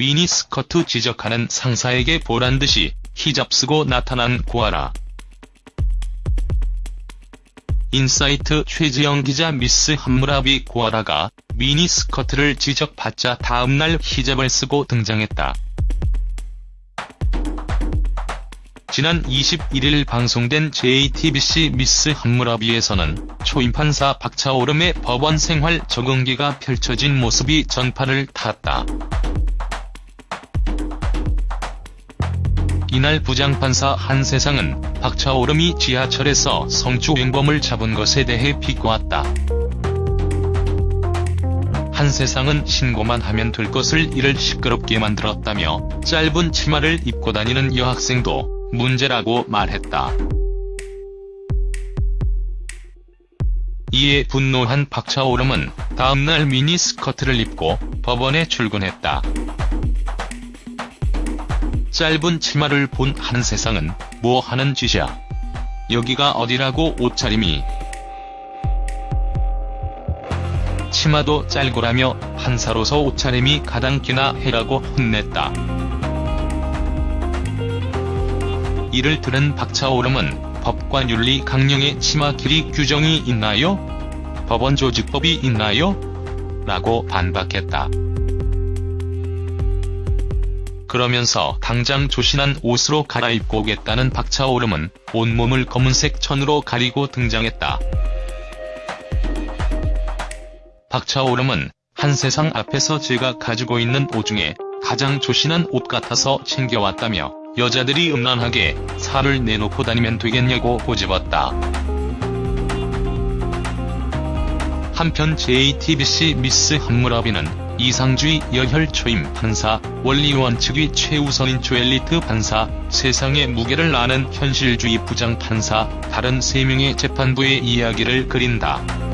미니스커트 지적하는 상사에게 보란듯이 히잡 쓰고 나타난 고아라. 인사이트 최지영 기자 미스 함무라비 고아라가 미니스커트를 지적받자 다음날 히잡을 쓰고 등장했다. 지난 21일 방송된 JTBC 미스 함무라비에서는 초임 판사 박차오름의 법원 생활 적응기가 펼쳐진 모습이 전파를 탔다. 이날 부장판사 한세상은 박차오름이 지하철에서 성추행범을 잡은 것에 대해 비꼬았다. 한세상은 신고만 하면 될 것을 이를 시끄럽게 만들었다며 짧은 치마를 입고 다니는 여학생도 문제라고 말했다. 이에 분노한 박차오름은 다음날 미니스커트를 입고 법원에 출근했다. 짧은 치마를 본 한 세상은 뭐 하는 짓이야. 여기가 어디라고 옷차림이. 치마도 짧고라며 판사로서 옷차림이 가당키나 해라고 혼냈다. 이를 들은 박차오름은 법과 윤리 강령의 치마 길이 규정이 있나요? 법원 조직법이 있나요? 라고 반박했다. 그러면서 당장 조신한 옷으로 갈아입고 오겠다는 박차오름은 온몸을 검은색 천으로 가리고 등장했다. 박차오름은 한세상 앞에서 제가 가지고 있는 옷 중에 가장 조신한 옷 같아서 챙겨왔다며 여자들이 음란하게 살을 내놓고 다니면 되겠냐고 고집었다. 한편 JTBC 미스 한무라비는 이상주의 여혈 초임 판사, 원리원 측의 최우선인 조엘리트 판사, 세상의 무게를 아는 현실주의 부장 판사, 다른 3명의 재판부의 이야기를 그린다.